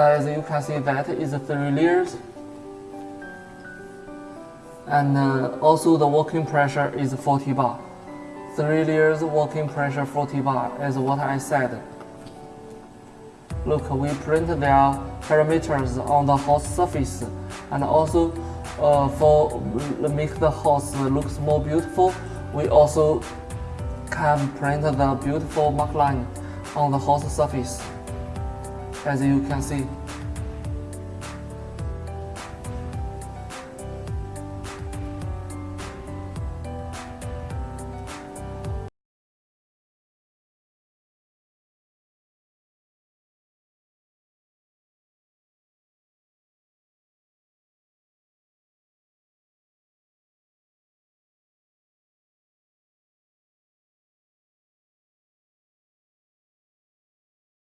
As you can see that is three layers. And uh, also the working pressure is 40 bar. Three layers working pressure 40 bar is what I said. Look, we print their parameters on the hot surface and also uh, for make the house looks more beautiful, we also can print the beautiful mark line on the hot surface as you can see.